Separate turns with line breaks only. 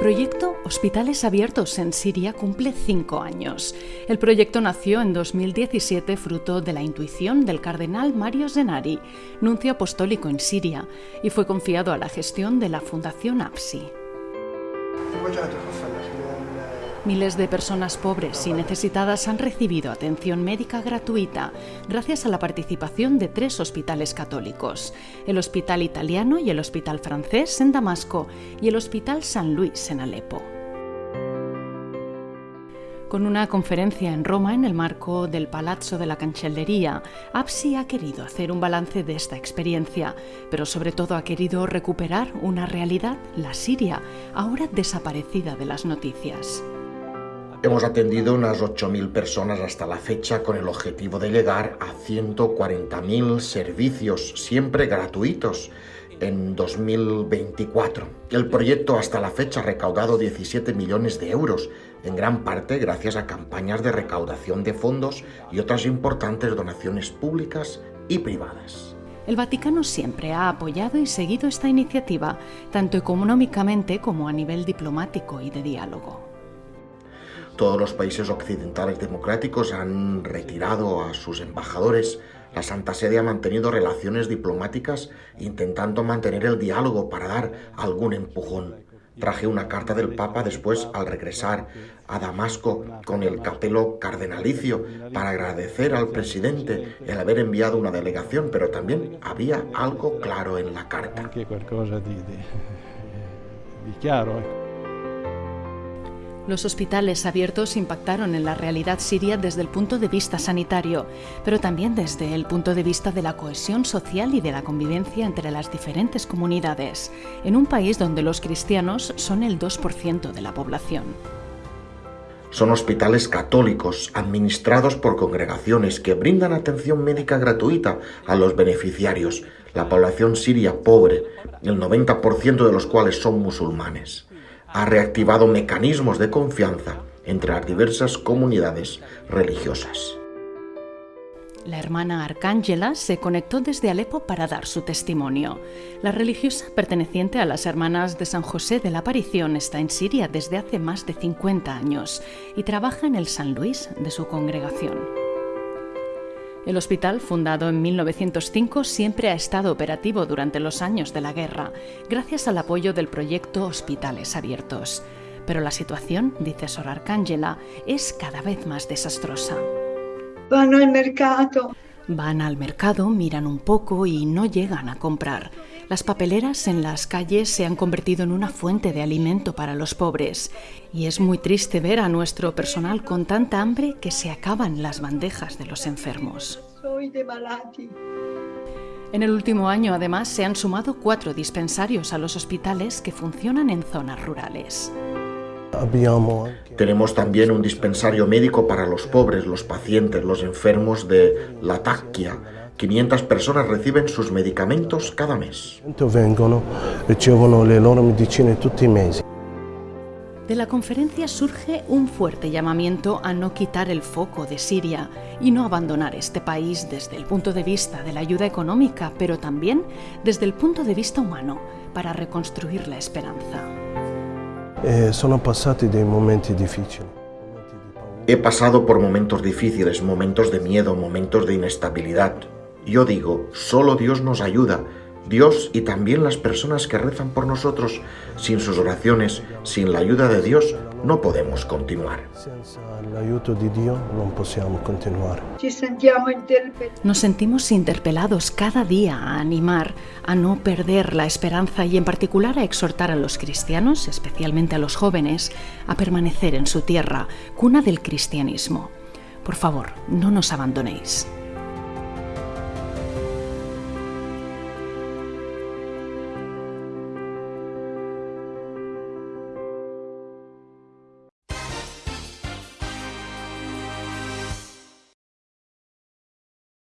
proyecto Hospitales Abiertos en Siria cumple cinco años. El proyecto nació en 2017 fruto de la intuición del cardenal Mario Zenari, nuncio apostólico en Siria, y fue confiado a la gestión de la Fundación APSI. Miles de personas pobres y necesitadas han recibido atención médica gratuita gracias a la participación de tres hospitales católicos, el Hospital Italiano y el Hospital Francés en Damasco y el Hospital San Luis en Alepo. Con una conferencia en Roma en el marco del Palazzo de la Cancellería, APSI ha querido hacer un balance de esta experiencia, pero sobre todo ha querido recuperar una realidad, la Siria, ahora desaparecida de las noticias.
Hemos atendido unas 8.000 personas hasta la fecha con el objetivo de llegar a 140.000 servicios, siempre gratuitos, en 2024. El proyecto hasta la fecha ha recaudado 17 millones de euros, en gran parte gracias a campañas de recaudación de fondos y otras importantes donaciones públicas y privadas.
El Vaticano siempre ha apoyado y seguido esta iniciativa, tanto económicamente como a nivel diplomático y de diálogo.
Todos los países occidentales democráticos han retirado a sus embajadores. La Santa Sede ha mantenido relaciones diplomáticas intentando mantener el diálogo para dar algún empujón. Traje una carta del Papa después al regresar a Damasco con el capelo cardenalicio para agradecer al presidente el haber enviado una delegación, pero también había algo claro en la carta.
Los hospitales abiertos impactaron en la realidad siria desde el punto de vista sanitario, pero también desde el punto de vista de la cohesión social y de la convivencia entre las diferentes comunidades, en un país donde los cristianos son el 2% de la población.
Son hospitales católicos administrados por congregaciones que brindan atención médica gratuita a los beneficiarios, la población siria pobre, el 90% de los cuales son musulmanes ha reactivado mecanismos de confianza entre las diversas comunidades religiosas.
La hermana Arcángela se conectó desde Alepo para dar su testimonio. La religiosa perteneciente a las hermanas de San José de la Aparición está en Siria desde hace más de 50 años y trabaja en el San Luis de su congregación. El hospital, fundado en 1905, siempre ha estado operativo durante los años de la guerra, gracias al apoyo del proyecto Hospitales Abiertos. Pero la situación, dice Sor Arcángela, es cada vez más desastrosa.
Van al mercado.
Van al mercado, miran un poco y no llegan a comprar. Las papeleras en las calles se han convertido en una fuente de alimento para los pobres y es muy triste ver a nuestro personal con tanta hambre que se acaban las bandejas de los enfermos. En el último año, además, se han sumado cuatro dispensarios a los hospitales que funcionan en zonas rurales.
Tenemos también un dispensario médico para los pobres, los pacientes, los enfermos de la taquia, 500 personas reciben sus medicamentos cada mes.
De la conferencia surge un fuerte llamamiento a no quitar el foco de Siria y no abandonar este país desde el punto de vista de la ayuda económica, pero también desde el punto de vista humano, para reconstruir la esperanza.
Eh, He pasado por momentos difíciles, momentos de miedo, momentos de inestabilidad, yo digo, solo Dios nos ayuda, Dios y también las personas que rezan por nosotros. Sin sus oraciones, sin la ayuda de Dios, no podemos continuar.
Nos sentimos interpelados cada día a animar, a no perder la esperanza y en particular a exhortar a los cristianos, especialmente a los jóvenes, a permanecer en su tierra, cuna del cristianismo. Por favor, no nos abandonéis.